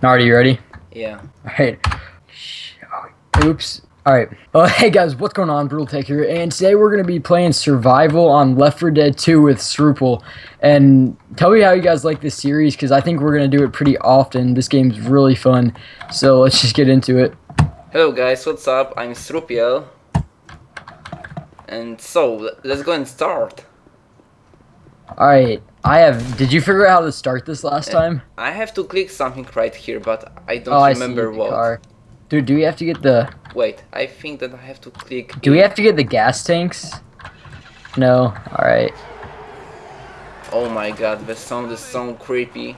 Alright, you ready? Yeah. Alright. Oops. Alright. Oh, hey guys, what's going on? Brutal Tech here, and today we're going to be playing Survival on Left 4 Dead 2 with Srupal. And tell me how you guys like this series, because I think we're going to do it pretty often. This game's really fun, so let's just get into it. Hello guys, what's up? I'm Srupiel. And so, let's go and start. Alright, I have... Did you figure out how to start this last eh, time? I have to click something right here, but I don't Oh, I see remember the what. car. Dude, do we have to get the... Wait, I think that I have to click. Do we have to get the gas tanks? No. Alright. Oh my god, the sound is so creepy.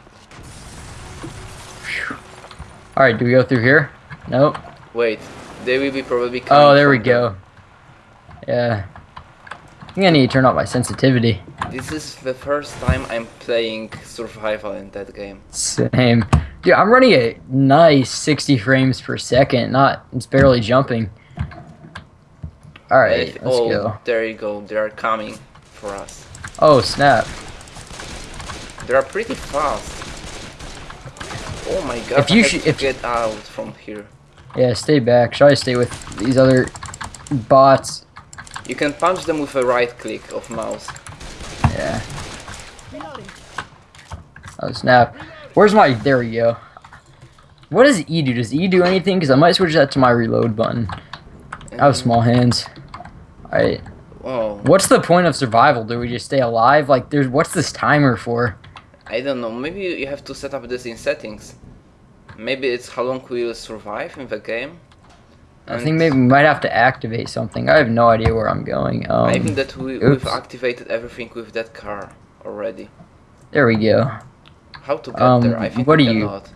Alright, do we go through here? Nope. Wait, they will be probably oh, coming Oh, there we go. Yeah. I think I need to turn up my sensitivity. This is the first time I'm playing survival in that game. Same. Dude, I'm running a nice 60 frames per second. Not, it's barely jumping. Alright, let's oh, go. there you go. They are coming for us. Oh, snap. They are pretty fast. Oh my god! If you I should- if- get out from here. Yeah, stay back. Should I stay with these other bots? You can punch them with a right click of mouse. Yeah. Oh, snap. Where's my... There we go. What does E do? Does E do anything? Because I might switch that to my reload button. I have mm-hmm. small hands. Alright. Oh, What's the point of survival? Do we just stay alive? Like, there's... What's this timer for? I don't know. Maybe you have to set up this in settings. Maybe it's how long we will survive in the game. I think maybe we might have to activate something. I have no idea where I'm going. Um, I think that we, oops. we've activated everything with that car already. There we go. How to get Um, there? I think what do you- cannot.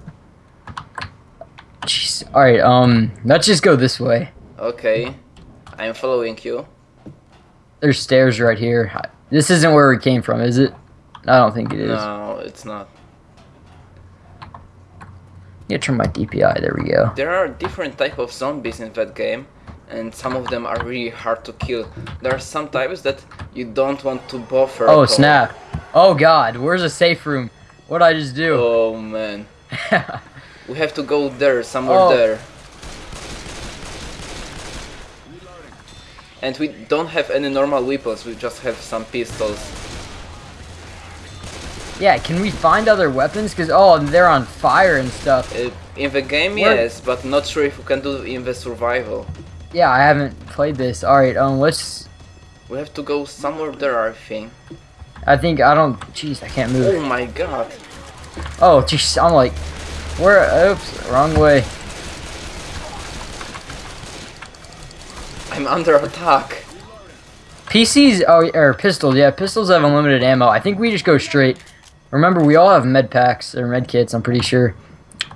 Jeez. Alright, um, let's just go this way. Okay, I'm following you. There's stairs right here. This isn't where we came from, is it? I don't think it is. No, it's not. Yeah, turn my DPI. There we go. There are different type of zombies in that game, and some of them are really hard to kill. There are some types that you don't want to bother. Oh, snap. Oh, God. Where's the safe room? What'd I just do? Oh man, we have to go there, somewhere Oh. there. And we don't have any normal weapons, we just have some pistols. Yeah, can we find other weapons? Because, oh, they're on fire and stuff. Uh, in the game, Where- yes, but not sure if we can do it in the survival. Yeah, I haven't played this. Alright, um, let's... We have to go somewhere there, I think. I think I don't... Jeez, I can't move. Oh my god. Oh, jeez, I'm like... Where... Oops, wrong way. I'm under attack. PCs, oh, or pistols, yeah, pistols have unlimited ammo. I think we just go straight. Remember, we all have med packs or med kits, I'm pretty sure.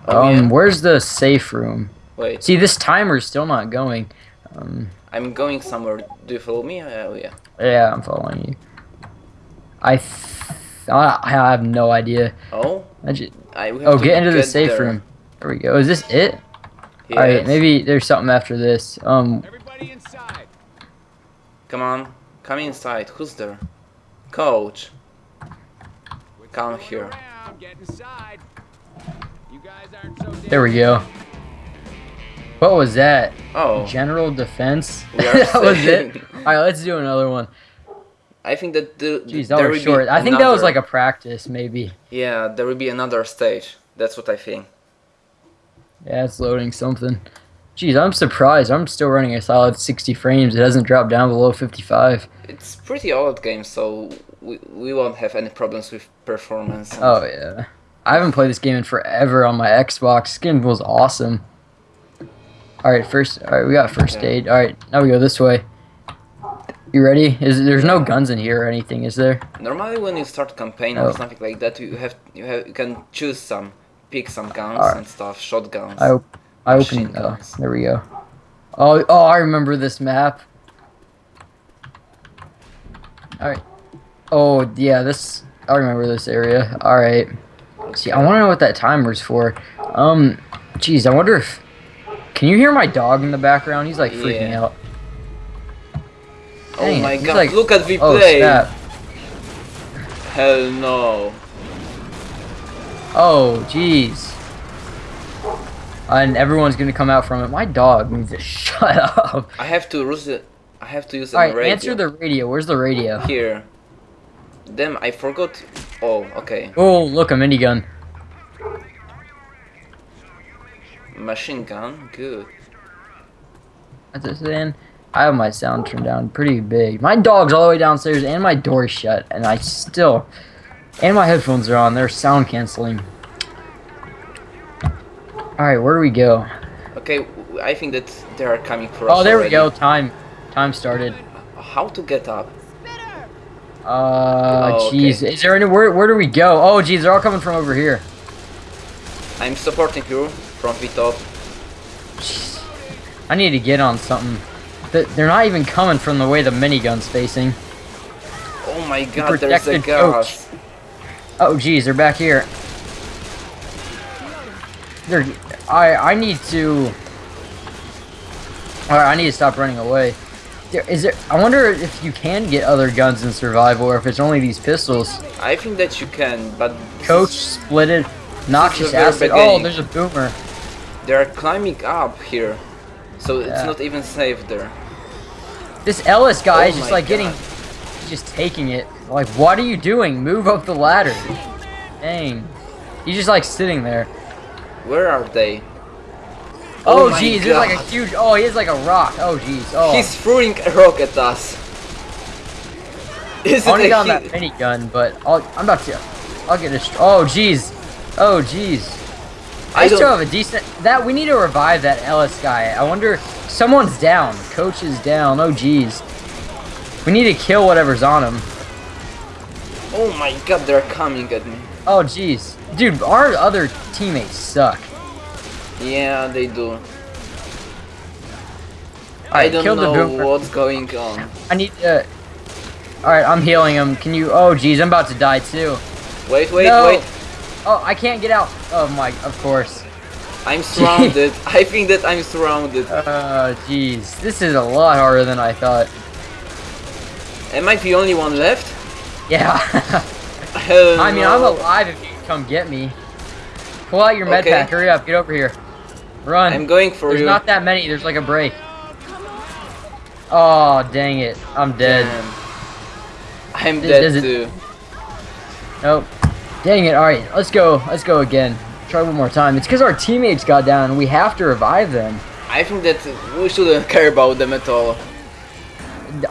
Oh, um, yeah. where's the safe room? Wait, See, this timer's still not going. Um, I'm going somewhere. Do you follow me? Oh yeah. yeah, I'm following you. I, th I I have no idea. Oh, I ju- I we have oh, to get into the safe there. room. There we go. Is this it? Yes. Alright, maybe there's something after this. Um, Everybody inside. Come on, come inside. Who's there? Coach. Come here. Around, get inside. You guys aren't so there we go. What was that? Oh, General defense? That was it? Alright, let's do another one. I think that the Jeez, that there was short. I think that was like a practice, maybe. Yeah, there will be another stage. That's what I think. Yeah, it's loading something. Jeez, I'm surprised. I'm still running a solid 60 frames. It hasn't dropped down below 55. It's pretty old game, so we, we won't have any problems with performance. Oh, yeah. I haven't played this game in forever on my Xbox. Game was awesome. Alright, first. Alright, we got first Okay. aid. Alright, now we go this way. You ready? Is There's no guns in here or anything, is there? Normally, when you start campaign Oh. or something like that, you have you have you can choose some, pick some guns Alright. and stuff, shotguns. I, op- I opened. Oh, guns. there we go. Oh, oh, I remember this map. Alright. Oh, yeah, this. I remember this area. Alright. See, I want to know what that timer's for. Um, jeez, I wonder if. Can you hear my dog in the background? He's like freaking Yeah. out. Oh Dang it, my god! like- Look at the Oh, play. snap. Hell no. Oh, jeez. and everyone's gonna come out from it. My dog needs to shut up. I have to use it. I have to use All a right, radio. answer the radio. Where's the radio? here. Damn, I forgot. Oh, okay. Oh, look, a minigun. Machine gun, good. That's it, saying. I have my sound turned down pretty big. My dog's all the way downstairs, and my door's shut, and I still, and my headphones are on. They're sound canceling. All right, where do we go? Okay, I think that they are coming for oh, us. Oh, there we go. Time, time started. How to get up? Uh, Oh, okay. jeez. Is there any where? Where do we go? Oh, jeez, they're all coming from over here. I'm supporting you from the top. I need to get on something. They're not even coming from the way the minigun's facing. Oh my god, there's a gas. Oh, jeez, they're back here. They're. I I need to. Alright, I need to stop running away. There, is there? I wonder if you can get other guns in survival, or if it's only these pistols. I think that you can, but Coach is- it. Noxious acid. beginning. Oh, there's a boomer. they are climbing up here, so it's not even safe there. This Ellis guy Oh is just like getting, God. he's just taking it. Like, what are you doing? Move up the ladder. Dang. He's just like sitting there. Where are they? Oh, oh my jeez, there's like a huge. Oh, he has like a rock. Oh, jeez. Oh. He's throwing a rock at us. Is I want to it get a on that hit? minigun, but I'll, I'm about to. I'll get a. Oh, jeez. Oh, jeez. I, I still have a decent. That we need to revive that Ellis guy. I wonder. Someone's down. Coach is down. Oh, jeez. We need to kill whatever's on him. Oh my god, they're coming at me. Oh, jeez. Dude, our other teammates suck. Yeah, they do. I Alright, don't know what's going on. I need uh, to. Alright, I'm healing him. Can you. Oh, jeez, I'm about to die too. Wait, wait, No. wait. Oh, I can't get out. Oh, my. Of course. I'm surrounded. I think that I'm surrounded. Uh, oh, jeez. This is a lot harder than I thought. Am I the only one left? Yeah. Hell I mean, I'm alive if you come get me. Pull out your med Okay. pack. Hurry up. Get over here. Run. I'm going for There's you. not that many. There's like a break. Oh, dang it. I'm dead. Damn. I'm This dead isn't- too. Nope. Dang it. Alright, let's go. Let's go again. Try one more time. It's because our teammates got down and we have to revive them. I think that we shouldn't care about them at all.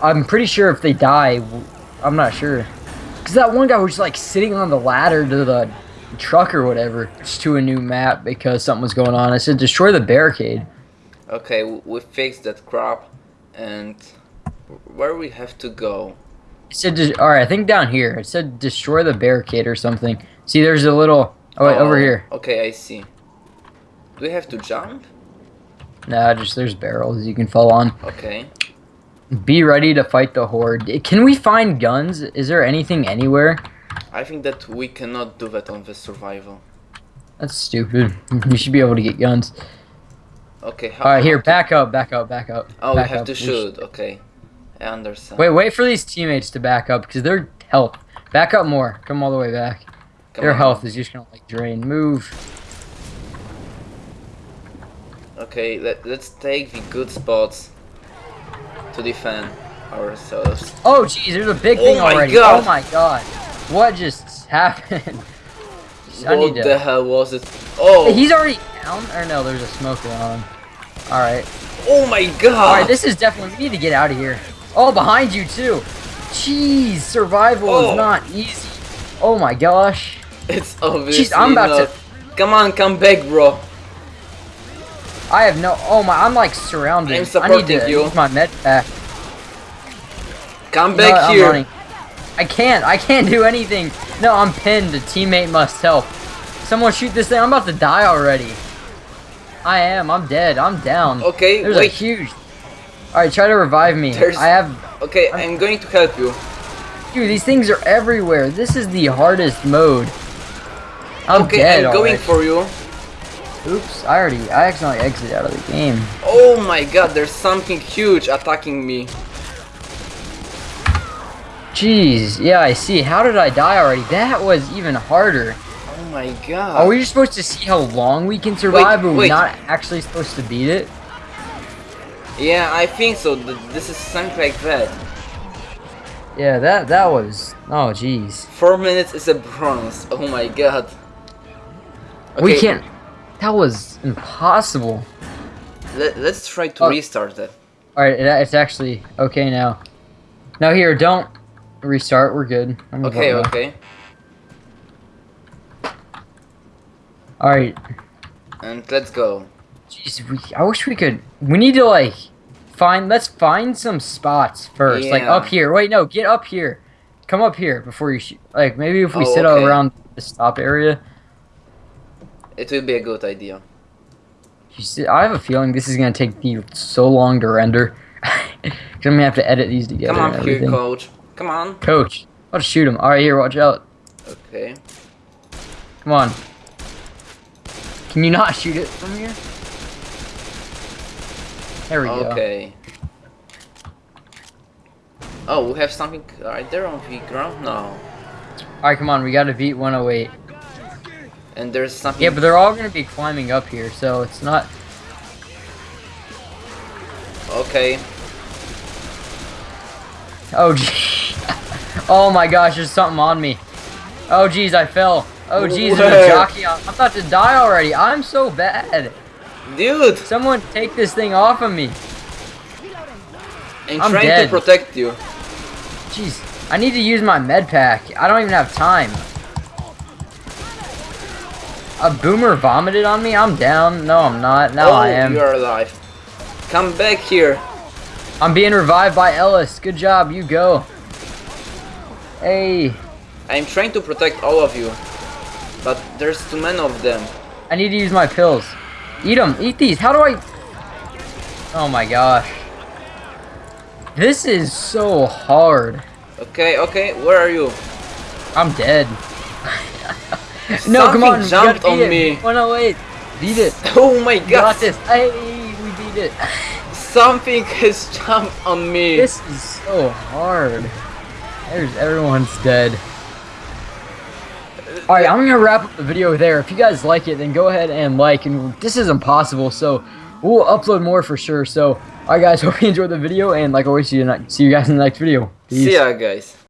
I'm pretty sure if they die, I'm not sure. Because that one guy was like sitting on the ladder to the truck or whatever, to a new map because something was going on. I said, destroy the barricade. Okay, we fixed that crap, and where we have to go? It said, all right, I think down here. It said destroy the barricade or something. See, there's a little. Oh wait, over Oh, here. Okay, I see. Do we have to jump? Nah, just there's barrels you can fall on. Okay. Be ready to fight the horde. Can we find guns? Is there anything anywhere? I think that we cannot do that on the survival. That's stupid. You should be able to get guns. Okay. How, All right, here, back up, back up, back up. Oh, we have up. to sh- shoot. Okay. I understand. Wait, wait for these teammates to back up because they're health. Back up more. Come all the way back. Come Their on. health is just gonna like drain. Move. Okay, let, let's take the good spots to defend ourselves. Oh, jeez, there's a big Oh thing my already. God. Oh my god. What just happened? What need the hell was it? Oh! He's already down. Or no, there's a smoker on him. All right. oh my god! All right. This is definitely. We need to get out of here. Oh, behind you too. Jeez, survival Oh. is not easy. Oh my gosh. It's obviously Jeez, I'm about not. to. Come on, come back, bro. I have no. Oh my. I'm like surrounded. I'm I need to you. use my med pack. Come No, back here. I can't. I can't do anything. No, I'm pinned. A teammate must help. Someone shoot this thing. I'm about to die already. I am. I'm dead. I'm down. Okay, There's a wait. huge. All right, try to revive me. There's- I have. Okay, I'm going to help you. Dude, these things are everywhere. This is the hardest mode. I'm okay, dead I'm going already. for you. Oops, I already. I accidentally exited out of the game. Oh my god, there's something huge attacking me. Jeez. Yeah, I see. How did I die already? That was even harder. Oh my god. Are we just supposed to see how long we can survive, but we're wait. not actually supposed to beat it? Yeah, I think so. This is something like that. Yeah, that that was. Oh, jeez. Four minutes is a bronze. Oh my god. We can't. That was impossible. Let, let's try to Oh. restart it. All right, it's actually okay now. No, here, don't restart. We're good. I'm Okay, okay. All right. And let's go. Jeez, we, I wish we could. We need to like find. Let's find some spots first. Like up here. Wait, no, get up here. Come up here before you shoot. Like maybe if we Oh, sit okay. around the stop area. It would be a good idea. See, I have a feeling this is gonna take me so long to render. Cause I'm gonna have to edit these together. Come on and here, coach. Come on. Coach, I'll shoot him. All right, here, watch out. Okay. Come on. Can you not shoot it from here? There we go. Okay. Oh, we have something right there on the ground? No. All right, come on. We gotta beat 108. And there's something. Yeah, but they're all gonna be climbing up here, so it's not. Okay. Oh. oh my gosh, there's something on me. Oh, jeez, I fell. Oh, jeez, there's a jockey. on- I'm about to die already. I'm so bad. Dude! Someone take this thing off of me. I'm, I'm trying dead. to protect you. Jeez, I need to use my med pack. I don't even have time. A boomer vomited on me? I'm down. No, I'm not. Now oh, I am. you're alive. Come back here. I'm being revived by Ellis. Good job. You go. Hey, I'm trying to protect all of you. But there's too many of them. I need to use my pills. Eat them. Eat these. How do I... Oh my gosh. This is so hard. Okay, okay, where are you? I'm dead. no, come on. jumped on it. me. Oh no, wait. Beat it. Oh my We got this. Hey, we beat it. Something has jumped on me. This is so hard. There's everyone's dead. Alright, I'm gonna wrap up the video there. If you guys like it, then go ahead and like. And this is impossible, so we'll upload more for sure. So, alright guys, hope you enjoyed the video. And like always, see you, see you guys in the next video. Peace. See ya, guys.